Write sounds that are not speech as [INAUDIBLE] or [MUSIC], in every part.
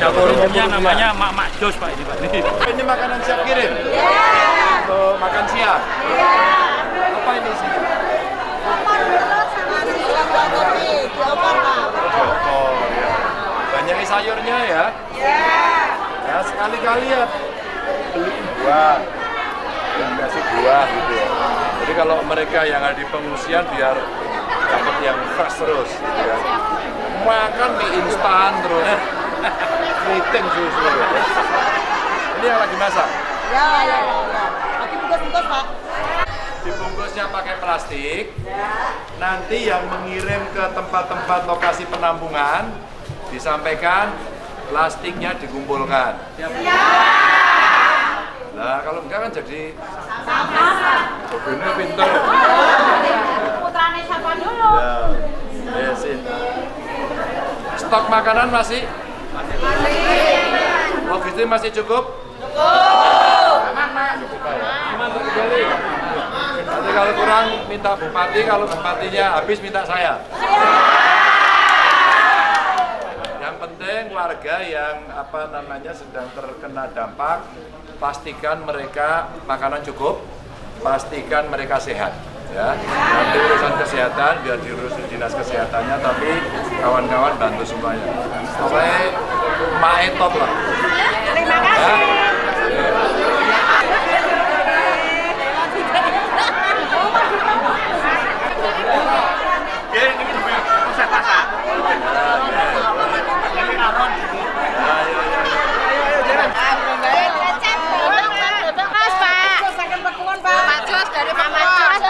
dapur umumnya namanya Mak Mak Jos Pak ini Pak. Ini. Ini makanan siap kirim? Untuk makan siang? Apa ini sih? Oh, ya. Banyak sayurnya ya? Ya, sekali-kali ya beli buah. Yang kasih buah gitu ya. Jadi kalau mereka yang ada di pengungsian biar dapat yang fresh terus gitu ya. Makan mie instan terus. Keriting susu. Ini yang lagi masak? Ya, ya, ya. Lagi bungkus-bungkus, Pak. dibungkusnya pakai plastik. Nanti yang mengirim ke tempat-tempat lokasi penampungan disampaikan plastiknya dikumpulkan. Nah kalau enggak kan jadi Oh, ini pinter. Putrane siapa dulu? Ya, ya sih. Stok makanan masih? Logistik masih cukup? Nanti kalau kurang minta bupati, kalau bupatinya habis minta saya. Yang penting warga yang apa namanya sedang terkena dampak, pastikan mereka makanan cukup, pastikan mereka sehat. Ya, nanti urusan kesehatan biar diurusin dinas kesehatannya, tapi kawan-kawan bantu semuanya. Saya mae top lah. Terima Ya. kasih. Mas, Pak. Pak Jos dari Mama Jos.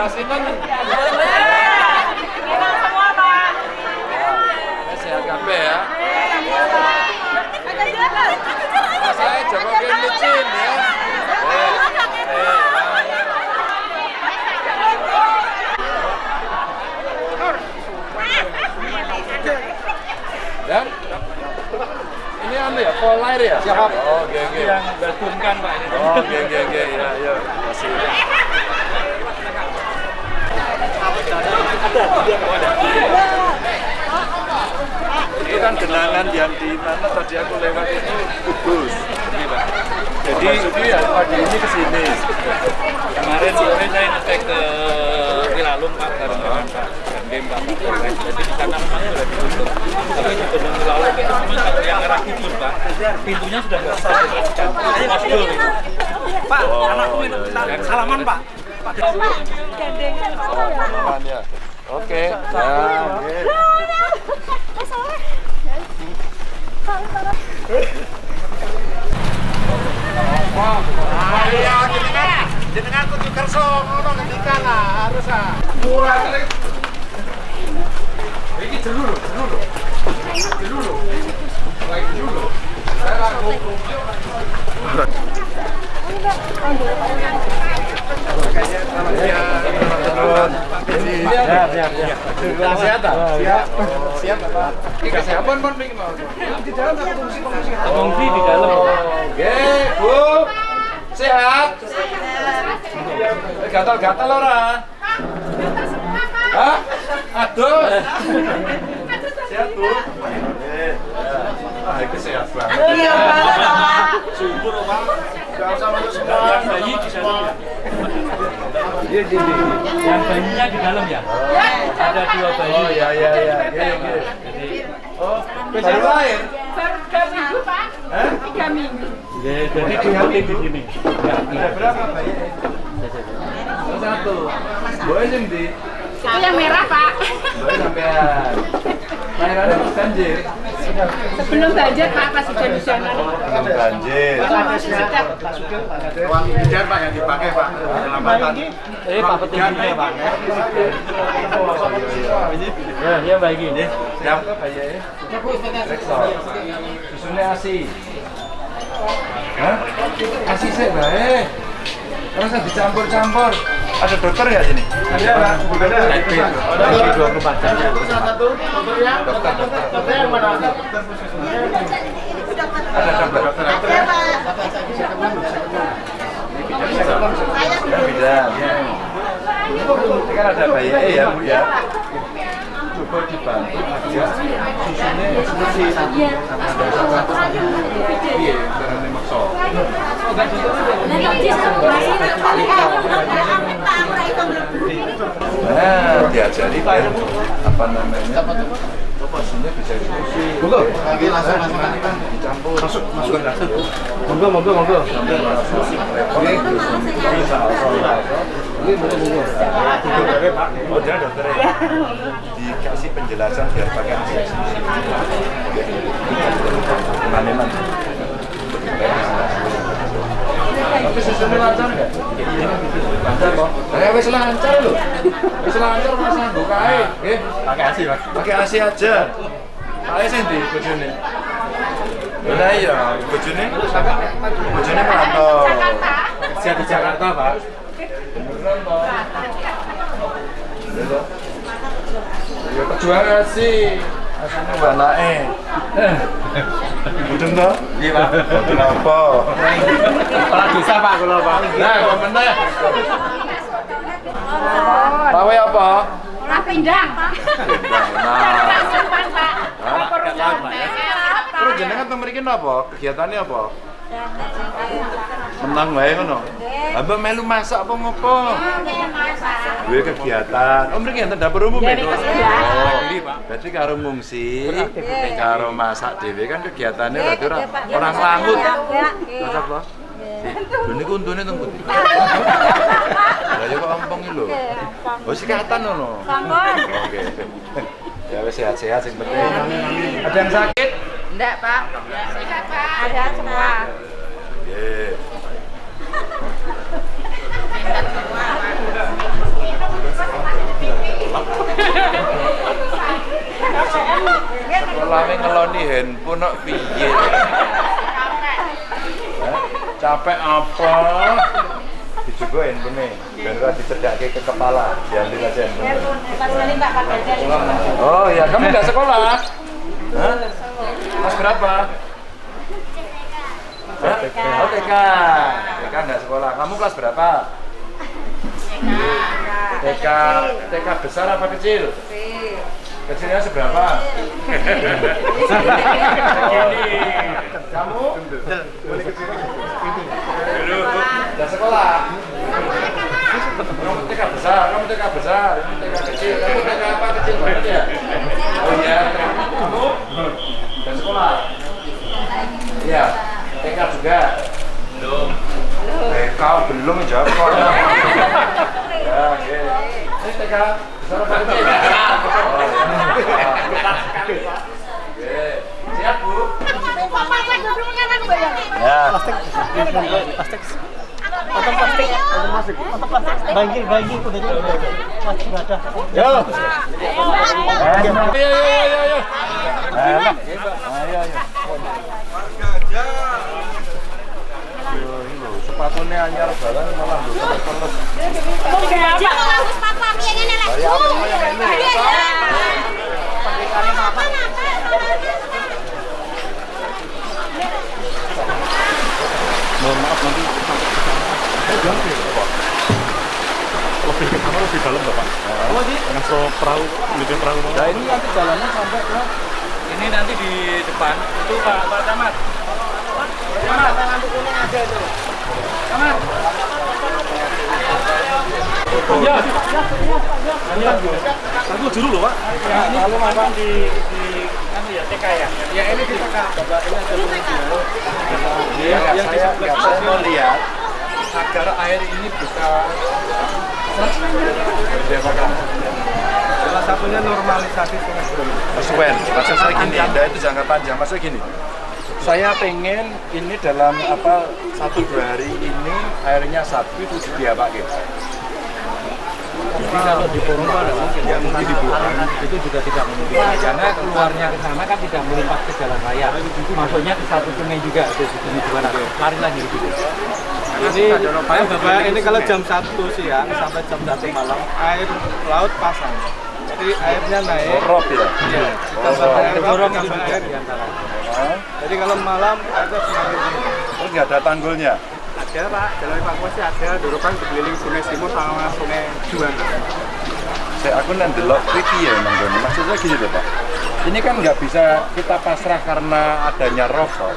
Kasih kan sehat ya. Saya licin ya. Dan ini anu ya, pol air ya? Oh, oke oke. Yang bertumkan Pak ini. Oh, oke oke oke ya ya. Masih. Ini kan genangan yang di mana tadi aku lewat itu. Ini, Pak. Jadi ya pagi ini ke sini. Kemarin sore saya ngecek ke Wilalung Pak bareng-bareng Pak Dandim Pak Kapolres. Jadi di sana memang sudah ditutup. Tapi di Gunung Wilalung itu memang kalau yang arah timur Pak, pintunya sudah nggak bisa dioperasikan. Masjid itu. Pak, Oh, anakku iya, minta iya. salaman, Pak. Pak. Aman ya. Oke. Ya, oke. Iya, jenengan, jenengan kudu kerso ngono lah, harus ah. Baik. Saya siap, siap, siap. Kesehatan. Siap. Siap, Pak. Ini pengen mau. Di dalam aku fungsi fungsi. Pengungsi di dalam. Oke, Bu. Sehat? Gatal-gatal ora? Hah? Aduh. Sehat, Bu? Eh, Ah, itu sehat banget. Iya, Pak. Subur, Pak. Gak usah masuk semua. Yang bayi di dalam ya. Iya, iya, iya. Yang bayinya di dalam ya. Ada dua bayi. Oh, iya, iya, iya. Iya, iya. Jadi Oh, baru lahir? Tiga minggu, Pak. Hah? Tiga minggu. ya, jadi di sini. Ya, Ada berapa bayi? Oh, satu. Boleh Di. Itu yang merah, Pak. Boleh sampean. Lahirannya pas banjir. Sebelum banjir, Pak, pas sudah di sana. Belum banjir. Uang bidan Pak yang dipakai Pak. Penyelamatan. Eh, Pak Peti ini ya, Pak. Ya, ya baik ini. Siap. Susunya ASI. Hah? ASI sih baik. Terus dicampur-campur. Ada dokter nggak sini? Ada, Pak. Ada. Ada 24 jam ya. Dokter, dokter. yang mana? Ada dokter. Ya, bidan. Ini kan ada bayi eh, ya, Bu ya. Coba dibantu aja susunya Iya, caranya makso. Nah, diajari biar apa namanya? Bisa diskusi. Monggo. Lagi langsung langsung dicampur. Masuk, masuk. Monggo, monggo, monggo. Sampai merasa repot. Bisa Ini monggo monggo. Oh, dia dokter. Dikasih penjelasan biar pakai asesmen. Mana-mana. Tapi sistemnya lancar nggak? Lancar kok. Eh, wis lancar loh. Wis lancar mas nganggo kae. Nggih. Pakai asi, Pak. Pakai AC aja. Kae sing ndi bojone? Lah iya, bojone bojone merantau. Kerja di Jakarta, Pak. Beneran. Iya toh. Ya perjuangan sih. Eh. Mudeng toh? Iya, Pak. Mboten apa. Desa, Pak, Pak. Nah, kok meneh. Apa? Olah pindang. Nah. Simpan, Pak. Terus jenengan teng mriki napa? Kegiatannya apa? Menang wae ngono. Abang melu masak apa ngopo? Duwe kegiatan. Oh mriki enten dapur umum ya? Oh, berarti karo ngungsi, karo masak dhewe kan kegiatannya berarti ora orang langut. Terus apa? Lho niku untune teng pundi? Lah ya kok ompong lho. Oh sikatan ngono. Oke. Ya wis sehat-sehat sing penting. Ada yang sakit? Enggak, Pak. Sehat, Pak. Ada semua. Sekolahnya ngeloni handphone kok piye? Capek apa? Dicoba handphone biar ora dicedake ke kepala. Diambil aja handphone. Oh ya, kamu nggak sekolah? Hah? Kelas berapa? Hah? Oh TK. TK nggak sekolah. Kamu kelas berapa? TK. TK besar apa kecil? Kecilnya seberapa? Kamu? Udah sekolah? Kamu TK besar, kamu TK besar, ini TK kecil, kamu TK apa kecil banget ya? Oh iya? Udah sekolah? Iya, TK juga? Belum. TK belum jawab kok. [LAUGHS] Ya, oke. Ini TK besar apa kecil? Siap, Bu? Ya. Banjir, banjir udah masih ada. Yo. Ayo, ayo, ayo, ayo. Sepatunya anyar banget malah terus. Yang ini? Oh, perahu, bikin perahu. Nah, ini nanti jalannya sampai ke Ini nanti di depan itu Pak Pak Camat. Camat, lampu kuning ada itu. Camat. Iya. Iya. Aku dulu loh, Pak. Ya, lalu makan di di anu ya TK ya. Ya ini di TK. Bapak ini ada yang saya, yang saya mau lihat agar air ini bisa? Salah satunya normalisasi sungai Wen, maksud saya gini, Anda itu jangka panjang. Maksudnya gini, saya pengen ini dalam apa satu dua hari ini airnya sapi itu diapakan. Jadi kalau di forum Pak, ada mungkin. Ya mungkin dibuang. Itu juga tidak mungkin. Karena keluarnya ke sana kan tidak melimpah ke jalan raya. Masuknya ke satu sungai juga. Itu di gimana? Lari lagi gitu Ini, Bapak, ini kalau jam 1 siang sampai jam 1 malam, air laut pasang. Jadi airnya naik. Rob ya. Iya, air, di antara. Jadi kalau malam ada semakin tinggi. Terus nggak ada tanggulnya. Ada Pak, jalur evakuasi ada, dorokan dikelilingi sungai Simur sama sungai Juanda. Saya aku nanti delok pipi ya Doni. Maksudnya gini loh Pak. Ini kan nggak bisa kita pasrah karena adanya rokok.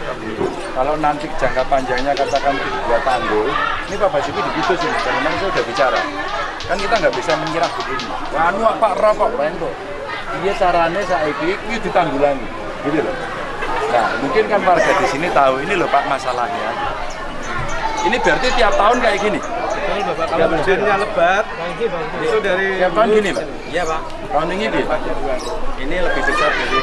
Kalau nanti jangka panjangnya katakan tiga tanggul, ini Pak Basuki begitu sih. Karena saya udah bicara. Kan kita nggak bisa menyerah begini. Anu Pak rokok kok. Iya caranya saiki ini ditanggulangi, gitu loh. Nah, mungkin kan warga di sini tahu ini loh Pak masalahnya. Ini berarti tiap tahun kayak gini. Kalau hujannya lebat, itu dari Tiap tahun gini Pak. Iya Pak. Tahun ini gini. Ini lebih besar dari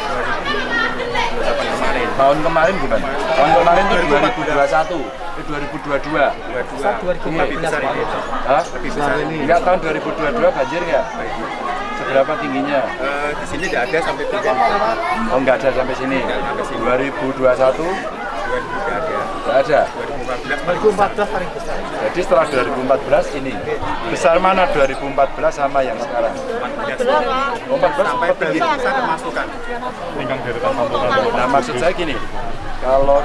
2028 kemarin. Tahun kemarin gimana? Tahun kemarin itu 2021, itu 2022. 22 lebih besar ini. Hah? Lebih besar ini. Enggak tahun 2022 banjir nggak? Seberapa tingginya? Eh, di sini tidak ada sampai hujan. Oh nggak ada sampai sini. 2021 Tidak ada. Nggak ada. 2014 paling besar. Jadi setelah 2014 ini besar mana 2014 sama yang sekarang? Oh, 14 Sampai tinggi. kemasukan. Nah maksud saya gini, kalau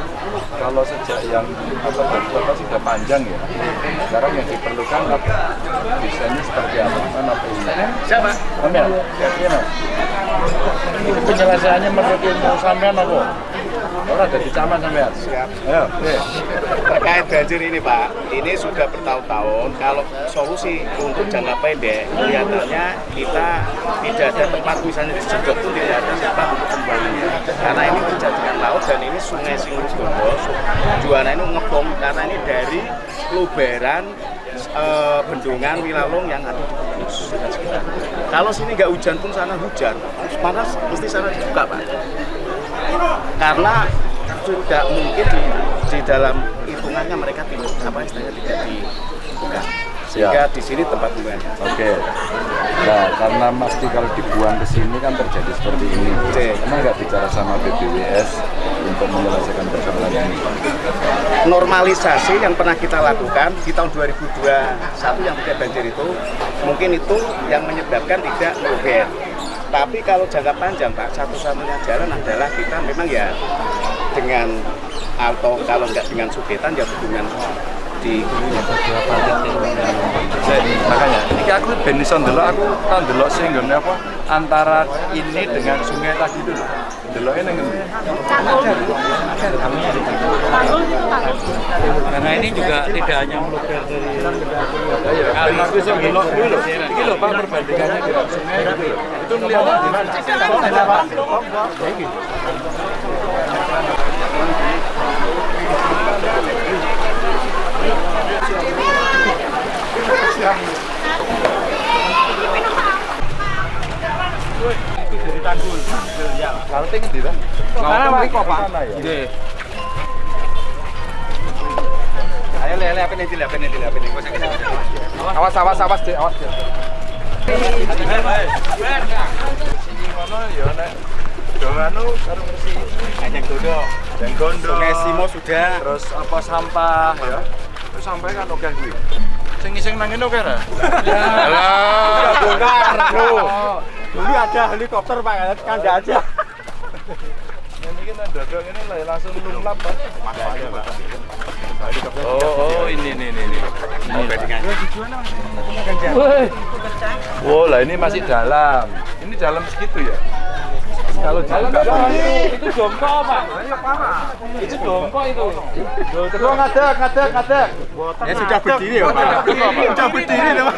kalau sejak yang apa apa sudah panjang ya, sekarang yang diperlukan apa? Desainnya seperti apa? Kan apa ini? Siapa? Amel, ya mas. Ini penyelesaiannya menurut ilmu sampean apa? Orang dari caman sampean. Siap. Ayo, oke. Terkait banjir ini Pak, ini sudah bertahun-tahun. Kalau solusi untuk jangka pendek, kelihatannya kita tidak ada tempat misalnya di Jedot pun tidak ada tempat untuk kembalinya. Karena ini menjadikan laut dan ini sungai Singurjondo, Juwana ini ngebom karena ini dari luberan eh, bendungan Wilalung yang ada di Kudus. Kalau sini nggak hujan pun sana hujan, panas mesti sana dibuka Pak karena sudah mungkin di, di dalam hitungannya mereka tidak apa istilahnya tidak dibuka sehingga di sini tempat pembuangannya. Oke. Nah, karena pasti kalau dibuang ke sini kan terjadi seperti ini. Oke. Karena nggak bicara sama BPWS untuk menyelesaikan persoalan ini. Normalisasi yang pernah kita lakukan di tahun 2021 yang tidak banjir itu mungkin itu yang menyebabkan tidak merugikan. Tapi kalau jangka panjang Pak, satu-satunya jalan adalah kita memang ya dengan atau kalau nggak dengan sudetan ya dengan di makanya, ini aku ben iso ndelok aku kan ndelok sing nggone apa antara ini dengan sungai tadi itu. Ndeloke ning ngendi? Karena ini juga tidak hanya meluber dari Ayo, ben aku iso ndelok kuwi lho. Iki lho Pak perbandingannya dengan sungai itu lho. Ya. Awas awas awas Dek, awas. Ya anu dodo. dan sudah. Terus apa sampah ya. Terus sampai kan oke kuwi. Sing iseng nang ngene oke ra? Sudah bongkar. Dulu ada helikopter Pak, kan enggak aja. Ini kan dodok ini lah langsung lumlap kan. Oh, oh ini ini ini. ini. Oh, lah ini masih dalam. Ini dalam segitu ya? Kalau dalam itu jongko pak itu jongko itu Ketua ngadek, ngadek, ngadek. Ya sudah berdiri ya Pak. Sudah berdiri ya Pak.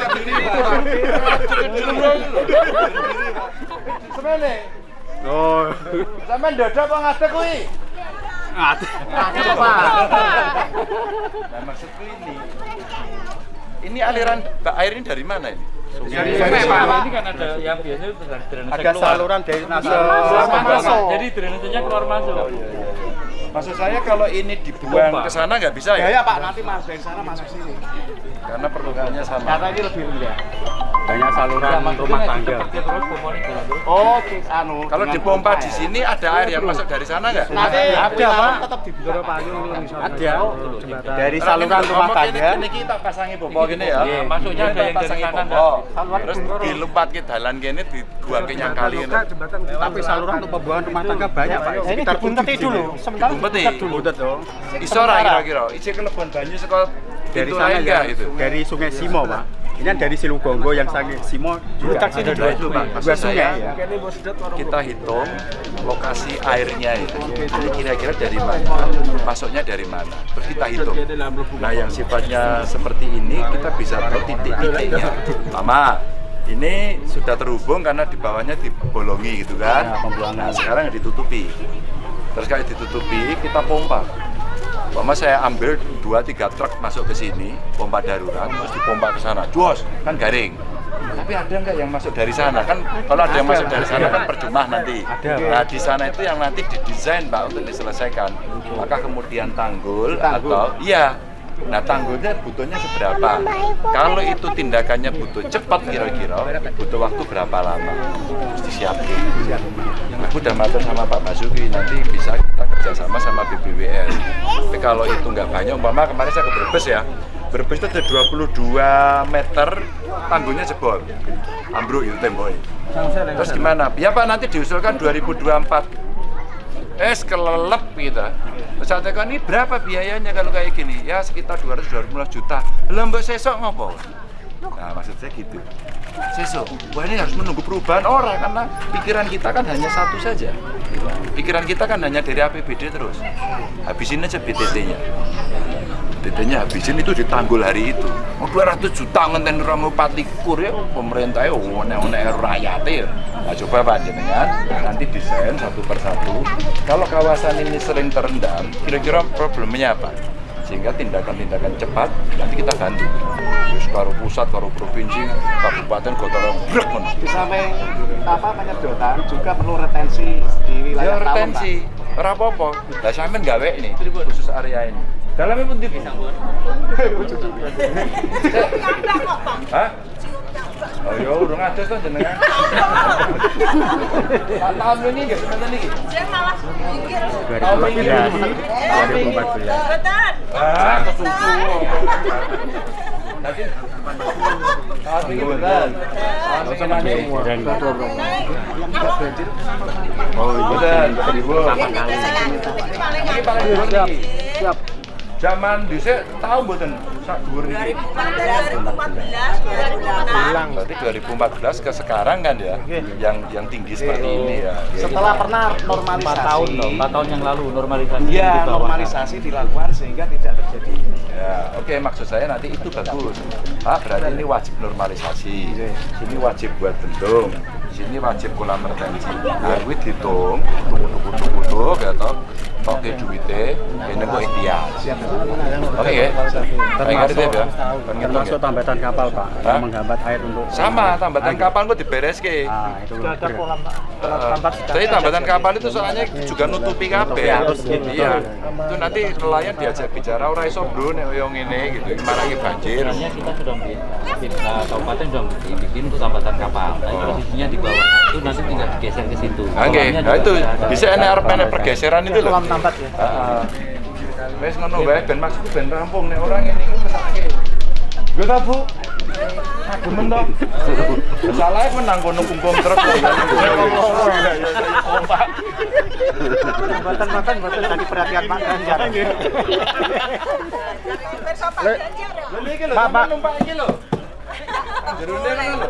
Semene. Oh. Sampeyan dodok apa ngadek kuwi? Ngadek. Nah, maksudku ini. Ini aliran air ini dari mana ini? Dari sungai pak ini kan ada yang biasanya drainase Ada saluran dari masuk. masuk. jadi drainasenya keluar masuk Maksud saya kalau ini dibuang ke sana nggak bisa Ya ya? ya Pak, nanti mas dari sana masuk sini. Karena perlukannya sama. Karena ini lebih rendah. Banyak saluran rumah tangga. Oh, ki- anu. Kalau dipompa pompa di ya? sini ada air yang masuk dari sana nggak? Nanti Ada, Pak. tetap dibuka. Ada. Dari saluran ini rumah tangga. ini kita pasangi pompa gini ya. Iya, masuknya ada yang dari pasangi kanan, pompa. Terus dilumpat ke dalan gini dibuang ke yang kali ini. Tapi saluran untuk pembuangan rumah tangga banyak, Pak. Ini dibunteti dulu. Sementara dulu. Buntet dong. Iso ora kira-kira? Isi kelebon banyu saka dari sana ya, itu? Dari Sungai Simo pak. Ini dari Silugonggo yang sange Simo juga. sini Ada dua itu pak. Dua sungai ya. kita hitung lokasi airnya itu. Ini kira-kira dari mana? Masuknya dari mana? Terus kita hitung. Nah, yang sifatnya seperti ini kita bisa tahu titik-titiknya. Mama, ini sudah terhubung karena di bawahnya dibolongi gitu kan? Pembuangan. Nah, sekarang ditutupi. Terus kalau ditutupi, kita pompa. Mama saya ambil 2-3 truk masuk ke sini, pompa darurat, terus dipompa ke sana. Jos, kan garing. Tapi ada nggak yang masuk dari sana? Kan kalau ada yang masuk dari sana kan percuma nanti. Nah di sana itu yang nanti didesain Pak untuk diselesaikan. Maka kemudian tanggul, atau iya. Nah tanggulnya butuhnya seberapa? Kalau itu tindakannya butuh cepat kira-kira, butuh waktu berapa lama? Harus disiapin. Aku udah matur sama Pak Basuki, nanti bisa kita kerjasama sama BBWS. Tapi kalau itu nggak banyak, umpama kemarin saya ke Brebes ya, Brebes itu ada 22 meter tanggulnya jebol, ambruk itu temboknya. Terus gimana? Ya Pak nanti diusulkan 2024 es kelelep gitu. Terus saya tekan ini berapa biayanya kalau kayak gini? Ya sekitar 200 215 juta. Lah mbok sesok ngopo? Nah, maksud saya gitu. Sesok, wah ini harus menunggu perubahan orang karena pikiran kita kan hanya satu saja. Pikiran kita kan hanya dari APBD terus. Habisin aja BTT-nya. BTT-nya habisin itu ditanggul hari itu. Mau 200 juta ngenten 4 likur ya pemerintah ya one-one rakyatnya ya. Nah coba Pak jenengan nanti desain satu persatu. Kalau kawasan ini sering terendam, kira-kira problemnya apa? Sehingga tindakan-tindakan cepat nanti kita bantu. Terus karo pusat, karo provinsi, kabupaten, kota brek. Di samping apa penyedotan juga perlu retensi di Ya wilayah Pak. retensi, ora apa-apa. Lah sampean gawe ini khusus area ini. Dalamnya pun di Hah? Oh iya, urung ada tuh jenengan. Tahun ini nggak sebentar nih. Tahun ini. 2014. Ah, kesusu. Tadi tahun ini betul. Tahun ini Oh iya, seribu. Ini paling dhuwur niki. Siap. Zaman dhisik tahu mboten sak dhuwur niki. 2014, Berarti 2014 ke sekarang kan ya, yang yang tinggi seperti ini ya. Setelah pernah normalisasi. 4 tahun 4 tahun yang lalu normalisasi Ya, normalisasi dilakukan sehingga tidak terjadi. Ya, oke maksud saya nanti itu bagus. Pak, berarti ini wajib normalisasi. Sini wajib buat bendung. Sini wajib kolam retensi. Nah, kuwi dihitung, tuku-tuku-tuku gitu. Oke duitnya, ini kok ikhtiar. Oke ya? Ngerti ya, Termasuk tambatan kapal pak, yang menghambat air untuk Sama, tambatan kapal kok diberes ke. Ah, itu Sudah ada kolam Pak. Uh, jadi tambatan kapal itu soalnya juga nutupi kabel. arus gitu. Iya. Itu nanti nelayan diajak bicara ora iso bro nek koyo ngene gitu. Marangi banjir. Sebenarnya kita sudah bikin, kita kabupaten sudah bikin, bikin untuk tambatan kapal. Tapi posisinya di bawah itu nanti tinggal digeser ke situ. Oke, nah itu bisa arep enek pergeseran itu loh. Tambat ya. Heeh. Wes ngono wae ben maksudku ben rampung nek orang ngene iki mesake. Yo ta, Bu? Demen to. Salahnya menang kono kumpul truk kok. Jembatan-jembatan betul tadi perhatian Pak Ganjar. Lho iki lho, Pak, Pak. numpak iki lho. Ngono lho.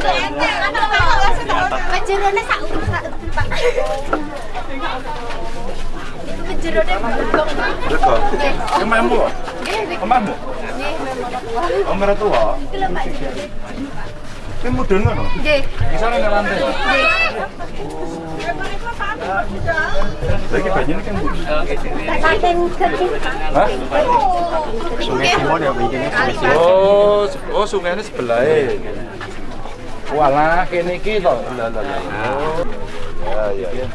Sak sak. Kemamu. Nggih, nggih. Kemamu. Nggih, memang. Om tua. Iki lho Pak. Mudun ngono. Nggih. Bisa nang lantai. Nggih. Lagi banyune kan. Saking gede. Hah? Sungai Timur ya begini Sungai. Oh, oh sungainya sebelah. Walah, kene iki to. Lah lah lah. Oh. Ya ya.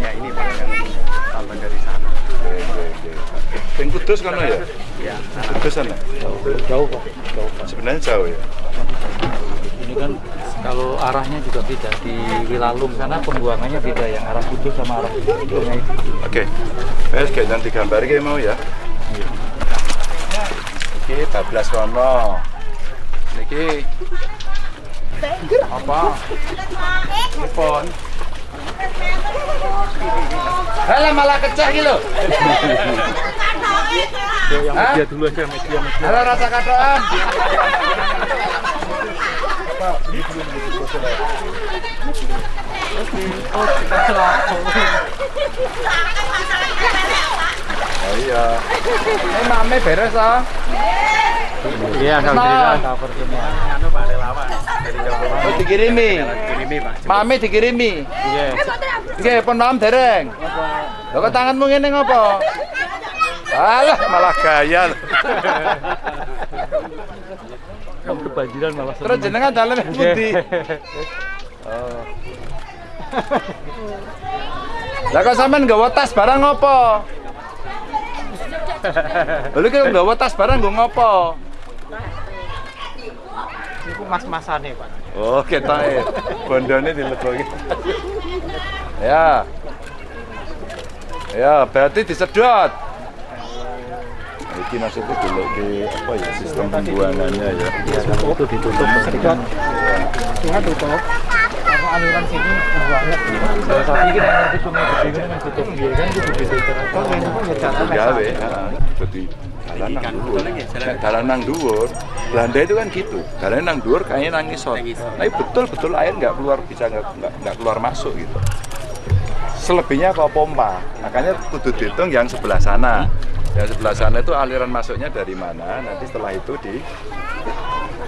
Ya ini Pak yang tambah dari sana. Oke, oke, oke. Yang Kudus kan ya? Ya, Kudus sana. Jauh kok. Sebenarnya jauh ya. Ini kan kalau arahnya juga beda di Wilalung sana pembuangannya beda yang arah Kudus sama arah sungai. Oke. Wes kayak nanti gambar kayak mau ya. Iki bablas kono. Niki apa? Telepon. Halah malah kecek gitu lho. Yang Hah? media dulu aja media media. Halo rasa kadoan. Oh iya. Ini mame beres ah. Iya, alhamdulillah. Cover semua. anu Pak relawan dari Jawa Oh dikirimi. Kirimi Pak. Dikirimi. Iya. Nggih, pun malam dereng. Lho kok tanganmu ngene ngopo? Alah, malah gaya. Kamu kebanjiran malah Terus jenengan dalan pundi? Oh. Lah kok sampean nggawa tas barang ngopo? Lha kok nggawa tas barang nggo ngopo? Mas-masane, Pak. Oh, ketoke. Bondone dileboki. Ya. Ya, berarti disedot. Iki maksudnya dulu ke apa ya sistem pembuangannya ya. itu ditutup Sedot. Sungai tutup. Kalau aliran sini buangnya. Salah satu ini yang ngerti sungai gede ini yang tutup dia kan itu begitu Kalau ini pun ya jalan Gawe. Jadi dalan nang dhuwur. Nang dhuwur, Belanda itu kan gitu. Dalan nang dhuwur kayaknya nang ngisor. Tapi betul-betul air nggak keluar bisa nggak nggak- keluar masuk gitu. Selebihnya kok pompa. Makanya kudu dihitung yang sebelah sana. Yang sebelah sana itu aliran masuknya dari mana? Nanti setelah itu di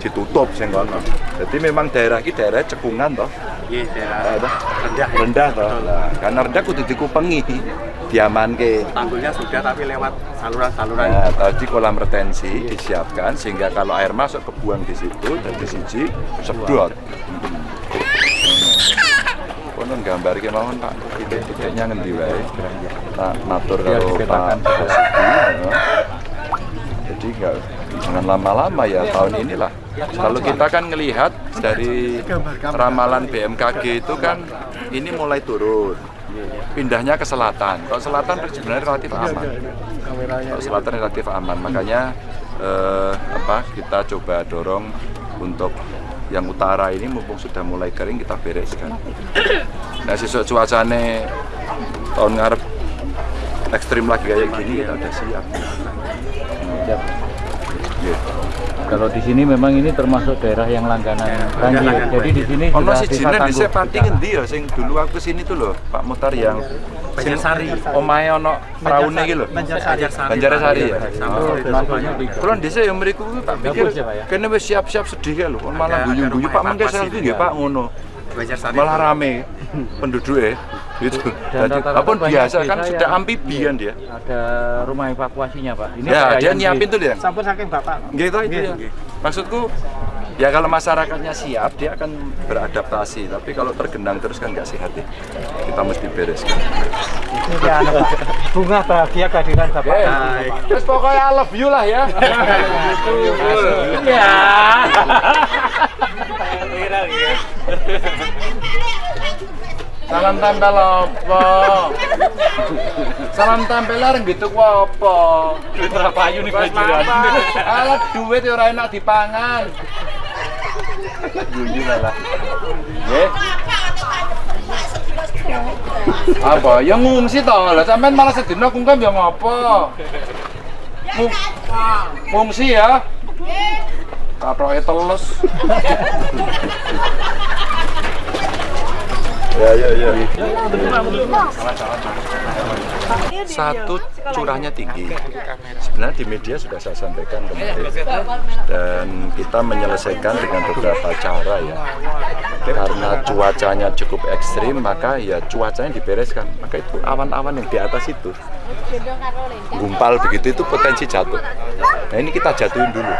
ditutup sing kono. Jadi memang daerah ini daerah cekungan toh. Iya, daerah Nah, toh. rendah. rendah toh. Nah, karena rendah kudu dikupengi, diamanke. Tanggulnya sudah tapi lewat saluran-saluran. Nah, tadi kolam retensi disiapkan sehingga kalau air masuk kebuang di situ jadi siji sedot. Konon gambar ki mawon Pak, titik-titiknya ngendi wae. Tak matur kalau Pak. Jadi nggak jangan lama-lama ya tahun inilah. Kalau kita kan ngelihat dari ramalan BMKG itu kan ini mulai turun. Pindahnya ke selatan. Kalau selatan sebenarnya relatif aman. Kalau selatan relatif aman, makanya eh, apa kita coba dorong untuk yang utara ini mumpung sudah mulai kering kita bereskan. Nah sesuai cuacane tahun ngarep ekstrim lagi kayak gini kita udah. Siap. Gitu. Kalau di sini memang ini termasuk daerah yang langganan banjir. Jadi di sini Ono sudah si desa jine. Sepati ngendi ya sing dulu aku sini tuh loh Pak Mutar yang Banjarsari. omahe ono praune iki lho. Banjarsari. Banjarsari ya. Kulon desa yang mriku kuwi tak pikir ya, Pak, ya? kene wis siap-siap sedih lho. Kon malah guyu-guyu Pak itu nggih ya. Pak ngono. Banjarsari. Malah rame penduduknya gitu. Dan Jadi rata-rata apa banyak biasa kan sudah yang- amfibi kan dia. Ada rumah evakuasinya Pak. Ini Ya, dia nyiapin tuh dia. Sampun saking Bapak. Gitu itu ya. Maksudku ya kalau masyarakatnya siap dia akan beradaptasi tapi kalau tergenang terus kan nggak sehat ya. kita mesti bereskan Ini dia Pak. Bunga bahagia kehadiran Bapak. terus pokoknya I love you lah ya Ya. Salam tempel apa? Salam tempelan gitu ku apa? Duit berapa ayu nih mampet. alat duit ora enak dipangan. Guyu malah nggih apa? Ya ngungsi toh lah sampean malah sedina kungkem ya ngopo? Ngung- ngungsi ya. Katroke telus ya ya ya Satu curahnya tinggi. Sebenarnya di media sudah saya sampaikan kemarin dan kita menyelesaikan dengan beberapa cara ya. Karena cuacanya cukup ekstrim maka ya cuacanya dibereskan. Maka itu awan-awan yang di atas itu gumpal begitu itu potensi jatuh. Nah ini kita jatuhin dulu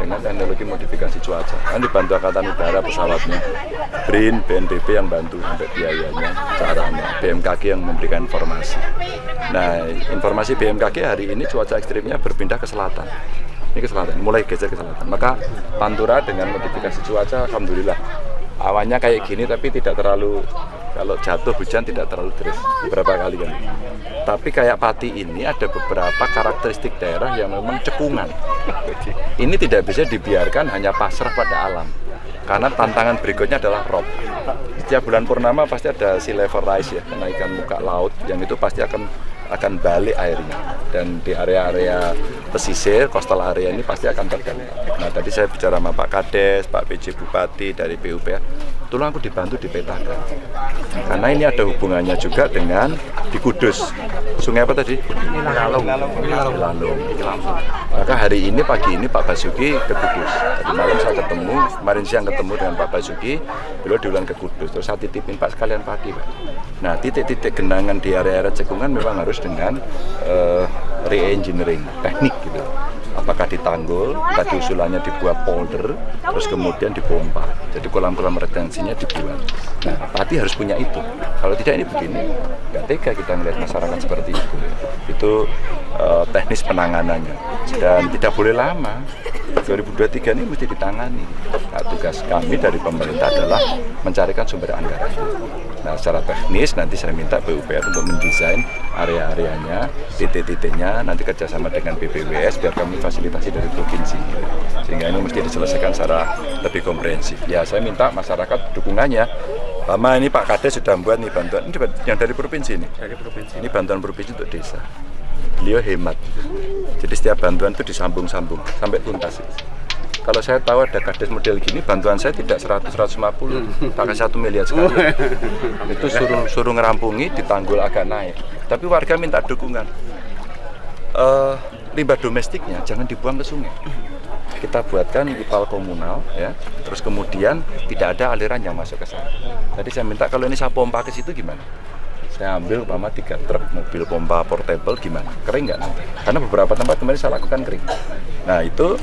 dengan teknologi modifikasi cuaca. Kan dibantu Angkatan Udara pesawatnya, BRIN, BNPB yang bantu sampai biayanya, caranya, BMKG yang memberikan informasi. Nah informasi BMKG hari ini cuaca ekstrimnya berpindah ke selatan. Ini ke selatan, mulai geser ke selatan. Maka Pantura dengan modifikasi cuaca, alhamdulillah awannya kayak gini tapi tidak terlalu kalau jatuh hujan tidak terlalu deras. Beberapa kali kan. Tapi kayak Pati ini ada beberapa karakteristik daerah yang memang cekungan. Ini tidak bisa dibiarkan hanya pasrah pada alam. Karena tantangan berikutnya adalah rob setiap bulan purnama pasti ada sea level rise ya kenaikan muka laut yang itu pasti akan akan balik airnya dan di area-area pesisir coastal area ini pasti akan terdampak. Nah tadi saya bicara sama Pak Kades, Pak PJ Bupati dari PUPR, tolong aku dibantu dipetakan karena ini ada hubungannya juga dengan di Kudus. Sungai apa tadi? Ilalung. Ilalung. Maka hari ini pagi ini Pak Basuki ke Kudus. Tadi malam saya ketemu, kemarin siang ketemu dengan Pak Basuki, beliau diulang ke Kudus. Terus saya titipin Pak sekalian pagi Pak. Nah titik-titik genangan di area-area cekungan memang harus dengan uh, re-engineering teknik gitu apakah ditanggul, tadi usulannya dibuat polder, terus kemudian dipompa. Jadi kolam-kolam retensinya dibuat. Nah, Pati harus punya itu. Kalau tidak ini begini, nggak tega kita melihat masyarakat seperti itu. Itu uh, teknis penanganannya dan tidak boleh lama. 2023 ini mesti ditangani. Nah, tugas kami dari pemerintah adalah mencarikan sumber anggaran. Nah, secara teknis nanti saya minta PUPR untuk mendesain area-areanya, titik-titiknya, nanti kerjasama dengan BPWS biar kami fasilitasi dari provinsi. Sehingga ini mesti diselesaikan secara lebih komprehensif. Ya, saya minta masyarakat dukungannya. Lama ini Pak Kades sudah membuat nih bantuan, ini yang dari provinsi ini. Dari provinsi. Ini bantuan provinsi untuk desa. Beliau hemat. Jadi setiap bantuan itu disambung-sambung sampai tuntas. Kalau saya tahu ada kades model gini, bantuan saya tidak 100-150, pakai satu miliar sekali. Itu suruh suruh ngerampungi, ditanggul agak naik. Tapi warga minta dukungan. Uh, limbah domestiknya jangan dibuang ke sungai. Kita buatkan ipal komunal, ya. Terus kemudian tidak ada aliran yang masuk ke sana. Tadi saya minta kalau ini saya pompa ke situ gimana? saya ambil umpama tiga truk mobil pompa portable gimana kering nggak nanti karena beberapa tempat kemarin saya lakukan kering nah itu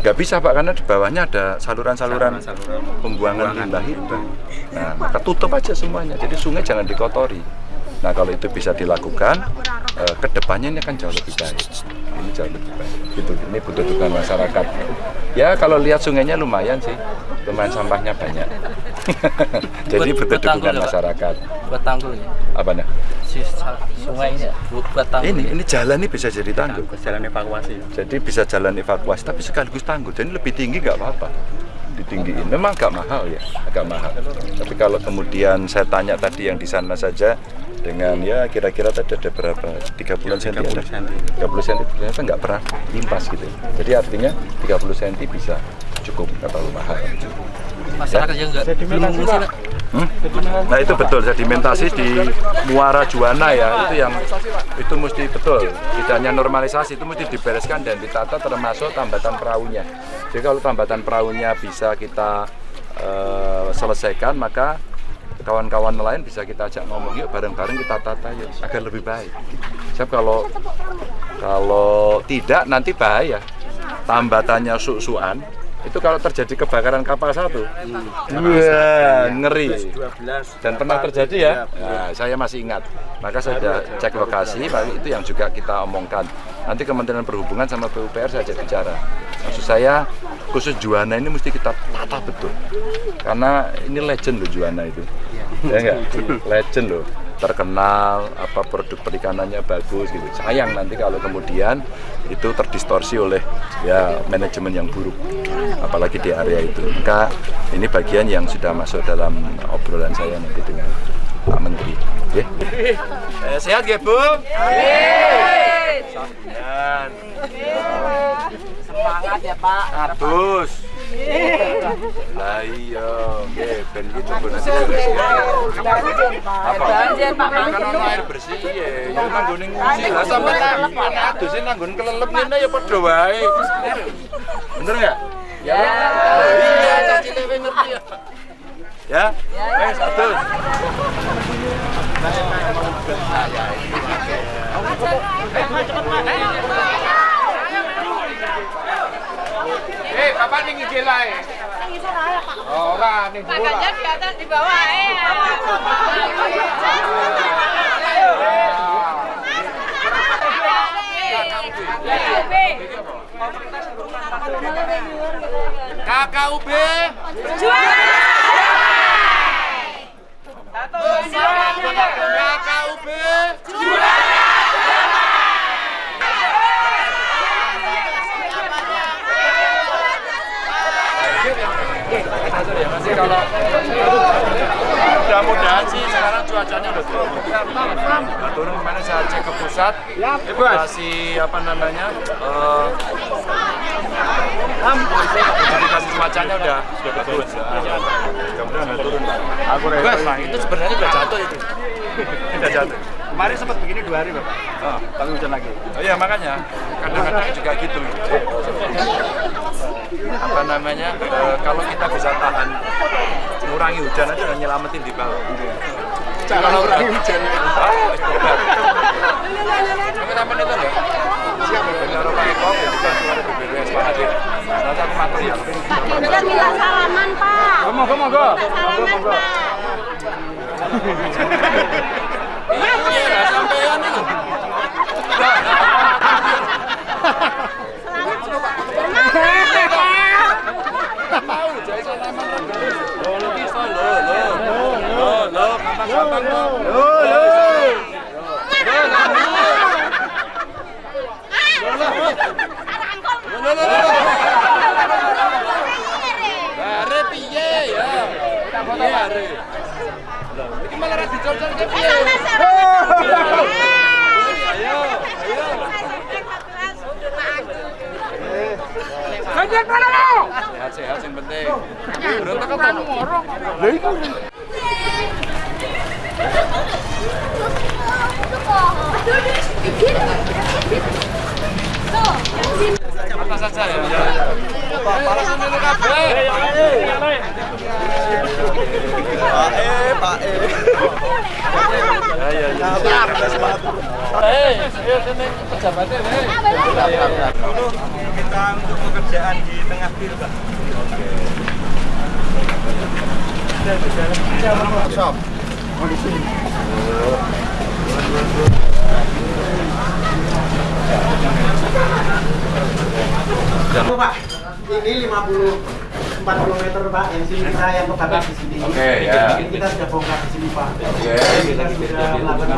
nggak bisa pak karena di bawahnya ada saluran-saluran pembuangan limbah itu. Nah maka tutup aja semuanya. Jadi sungai jangan dikotori. Nah kalau itu bisa dilakukan eh, ke depannya ini akan jauh lebih baik. Ini jauh lebih baik. Gitu ini butuh dukungan masyarakat. Ya kalau lihat sungainya lumayan sih. Lumayan sampahnya banyak [LAUGHS] jadi butuh dukungan masyarakat. Buat tanggul ya? Apa nih sungai ini buat tanggul ini ini jalan ini bisa jadi tanggul. Jalan evakuasi. jadi bisa jalan evakuasi tapi sekaligus tanggul. Jadi lebih tinggi nggak apa-apa. Ditinggiin. Memang agak mahal ya? Agak mahal. Tapi kalau kemudian saya tanya tadi yang di sana saja dengan ya kira-kira tadi ada berapa? 30 cm ada? 30 cm ternyata nggak pernah limpas gitu. Jadi artinya 30 cm bisa cukup nggak terlalu mahal masyarakat yang enggak belum Pak. Hmm? Nah itu betul sedimentasi di Muara Juwana ya itu yang itu mesti betul tidak hanya normalisasi itu mesti dibereskan dan ditata termasuk tambatan perahunya. Jadi kalau tambatan perahunya bisa kita eh, selesaikan maka kawan-kawan lain bisa kita ajak ngomong yuk bareng-bareng kita tata yuk agar lebih baik. Sebab kalau kalau tidak nanti bahaya tambatannya su-suan itu kalau terjadi kebakaran kapal satu, wah ngeri. Dan pernah terjadi ya, nah, saya masih ingat. Maka saya sudah cek lokasi, itu yang juga kita omongkan. Nanti Kementerian Perhubungan sama PUPR saya ajak bicara. Maksud saya khusus Juana ini mesti kita tata betul, karena ini legend loh Juana itu, ya enggak? Legend loh terkenal apa produk perikanannya bagus gitu sayang nanti kalau kemudian itu terdistorsi oleh ya manajemen yang buruk apalagi di area itu maka ini bagian yang sudah masuk dalam obrolan saya nanti dengan Pak Menteri ya. eh, sehat ya Bu? Semangat ya Pak. Abus Lah iya, ben iki coba. Apa? Banjir, Pak. Kan ono air bersih ya, ya nanggone nguci. Lah sampe adus nanggon kelelep ngene ya padha wae. Bener enggak? Ya. Oh, Iya, caci lewe ngerti ya. Ya, wes adus. Eh, bapak ning IG lae. Oh, ora ning Pak Ganjar di atas di bawah eh. KKUB KKUB ya masih kalau mudah-mudahan sih sekarang cuacanya udah turun. Udah turun kemarin saya cek ke pusat, kasih apa namanya, eh modifikasi cuacanya udah sudah bagus. Mudah-mudahan udah turun. Aku itu sebenarnya udah jatuh itu. udah jatuh. Kemarin sempat begini dua hari Bapak. Oh, Tapi hujan lagi. Oh iya makanya kadang-kadang juga gitu. Apa namanya? eh, kalau kita bisa tahan mengurangi hujan aja udah nyelamatin di bawah. Cara Kalau mengurangi udah- hujan. Ah, tobat. Kamu temen itu enggak? Siap, benar Pak Eko, bantu ada BBWS Pak Hadir. Nanti aku material. Kita minta salaman, Pak. Monggo monggo. Salaman, Pak. [LAUGHS] Iya, lah, sampean itu. Mau jadi salaman. Oh, lu bisa lo, lo. Lo, lo, gampang-gampang lo. Lo, lo. Lo, lo, lo. Are piye ya? Piye are? Loh, iki malah ra dicocol ke piye? Ayo, ayo. Sehat-sehat yang penting. Berontak apa? Atas saja ya. Palasan dulu kabeh. Pak E, Pak E. Ya ya ya. Eh, ayo sini pejabatnya, hei. Dulu kita untuk pekerjaan di tengah bir, Pak. Shop. Pak, ini 50 40 meter Pak, yang sini kita yang kebakar di sini. Oke, ya. Kita sudah bongkar di sini Pak. Oke. Kita sudah melakukan.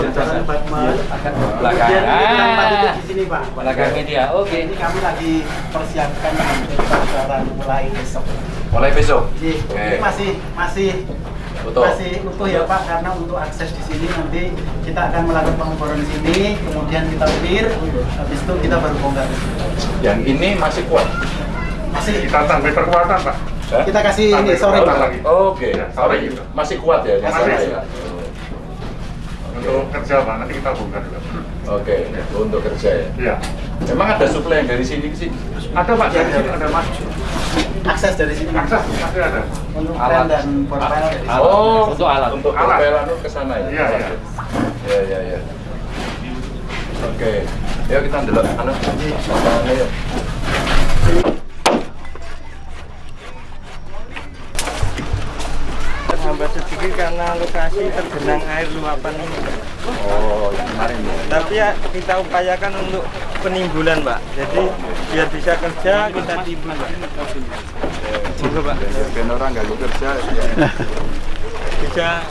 Kemudian ini kita empat titik di sini Pak. Belakangnya dia, oke. Ini kami lagi persiapkan untuk mulai besok. Mulai besok. Oke. ini masih masih Utuh. masih utuh ya Pak karena untuk akses di sini nanti kita akan melakukan pengukuran di sini, kemudian kita clear, habis itu kita baru bongkar. Yang ini masih kuat. Masih Kita tambah perkuatan Pak. Hah? kita kasih ini sore Oh, Pak. lagi. Oke, Ya, sorry. sorry. Masih kuat ya? Masih. Masih. ya? Untuk kerja Pak, nanti kita bongkar juga. Oke, untuk kerja ya. Iya. Emang ada suplai yang dari sini ke sini? Ada Pak, dari sini ada Mas. Akses dari sini Akses pasti ada. untuk Alat. dan portal. Oh, Untuk alat. Untuk Alat. propelan ke sana ya? Iya, iya. Ya, ya, ya. Oke. Yuk kita ndelok anu. Lapangannya yuk. Terhambat sedikit karena lokasi tergenang air luapan ini. Oh, yang kemarin ya. Tapi ya kita upayakan untuk penimbulan, Pak. Jadi biar bisa kerja kita timbul, Pak. Monggo, Pak. Ben orang ganggu kerja. Bisa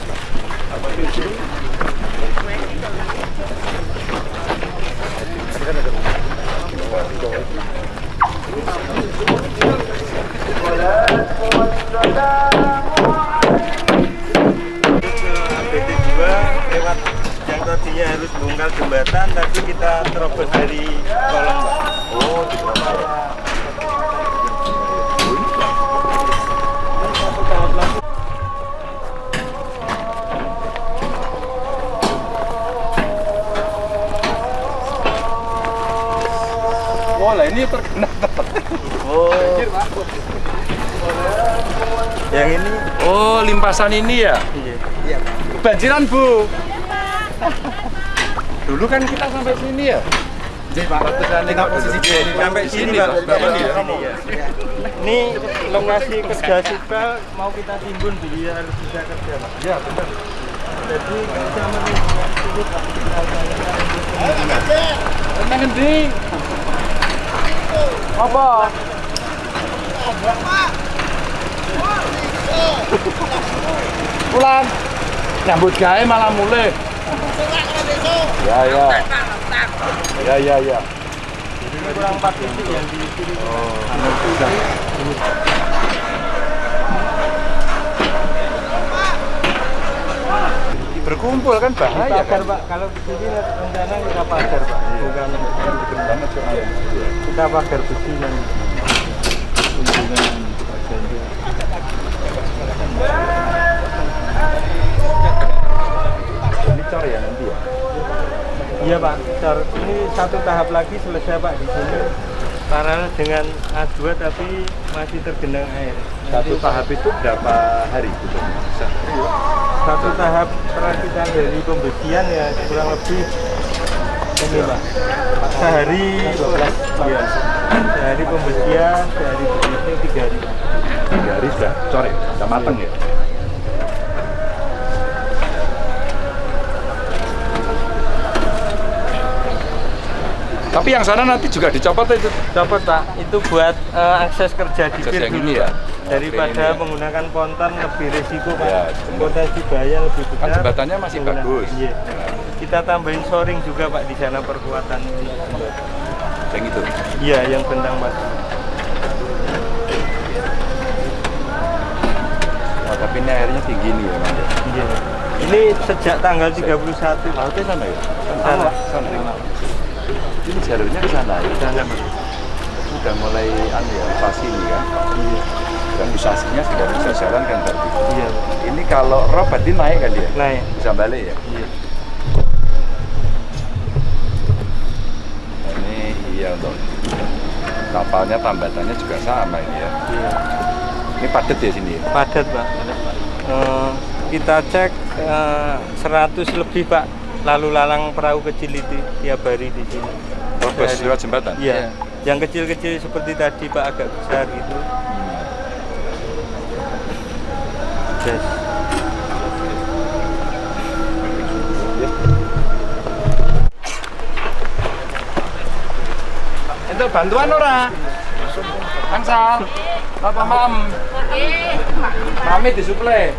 BT2 lewat yang tadinya harus bongkar jembatan tapi kita terobos dari kolong. Oh, ini terkena. Oh. Yang ini Oh, limpasan ini ya? iya. Banjiran, Bu. Dulu kan kita sampai sini ya? Jadi Pak, posisi Sampai sini, Pak. Ini ya? ya. Ini lokasi kerja sipil mau kita timbun dia harus bisa kerja, Pak. Iya, benar. Jadi kita menunggu Tenang ngendi? Apa? Pulang. Nyambut gawe malah mulai. Ya ya. Ya ya ya. kurang empat titik yang di kiri. Berkumpul kan bahaya kan? Pak. Kalau di sini rencana kita pagar, Pak. Bukan Banget soalnya. kita pagar besi yang Ini cor ya nanti ya. Iya Pak, Cor. ini satu tahap lagi selesai Pak di sini paralel dengan A2 tapi masih tergenang air. Satu tahap itu berapa hari gitu? Satu tahap perakitan dari pembersihan ya kurang lebih ini Pak. Sehari ya. Sehari pembersihan, sehari bersih tiga hari. Tiga hari sudah ya, sudah mateng ya. Tapi yang sana nanti juga dicopot itu. Copot Pak, itu buat eh, akses kerja di Akses yang dulu, ya? Daripada ini ya. menggunakan ponton lebih risiko Pak. Ya, Potensi bahaya lebih besar. Kan jembatannya masih bagus. Iya. Kita tambahin shoring juga Pak di sana perkuatan. Yang itu. Iya, yang bentang Pak. Oh, tapi ini airnya tinggi nih ya, Mas. Iya. Ini sejak tanggal 31 Pak. Lautnya sana ya? Sana. Sana. Ini jalurnya ke sana ya? Sana Pak. Sudah mulai anu ya, fasih ini kan? Iya. Dan usasinya sudah bisa jalan kan berarti. Iya. Ini kalau rob berarti naik kan dia? Naik. Bisa balik ya? Iya. Nah, iya untuk kapalnya tambatannya juga sama ini ya. Iya. Ini padat ya sini ya? Padat Pak. Eh, kita cek eh, 100 lebih Pak lalu lalang perahu kecil itu tiap hari di sini. Oh, lewat jembatan? Iya. Yang kecil-kecil seperti tadi Pak agak besar gitu. Yes. Itu bantuan ora? Angsal. Apa mam? Mami disuplai.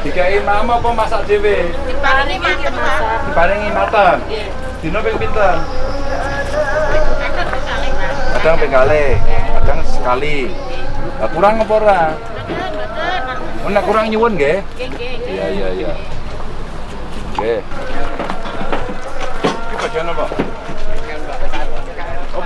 Dikai mama apa masak dhewe? Diparingi makan, Pak. Dibarengi mateng. Dino ping pinten? Kadang ping kadang sekali. Lah kurang apa ora? Oh, kurang nyuwun nggih? Iya, iya, iya. Oke. Ini bagian apa?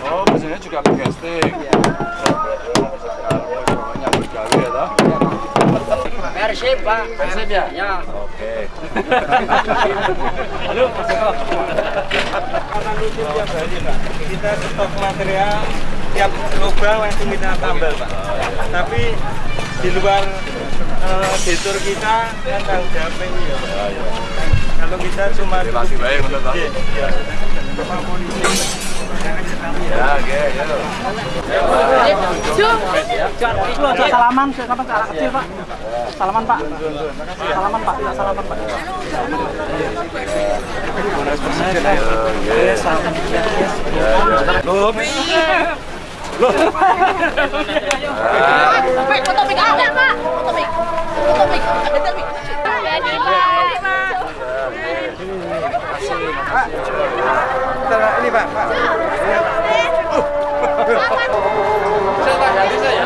Oh, bahasanya juga. Nyambut gawe ya toh? Persib, Pak. Persib ya? Ya. Oke. [LAUGHS] Halo, Mas Eko. Karena lucu tiap hari, Pak. Kita stok material tiap lubang langsung kita tambal, Pak. Tapi di luar eh, detur kita kan tanggung jawab ini ya. Kalau kita cuma Relasi baik, Pak. Iya, iya. Sama polisi. Ya, oke, ya. Ada salaman, anak kecil pak? Salaman pak. Salaman pak, tidak salaman pak. Loh, Pak, foto mic ada, Pak. Foto mic. Foto mic. Ada mic. Jadi, Pak. 哎，再来，另外，[LAUGHS] 哎，[LAUGHS] 哦，哈哈哈！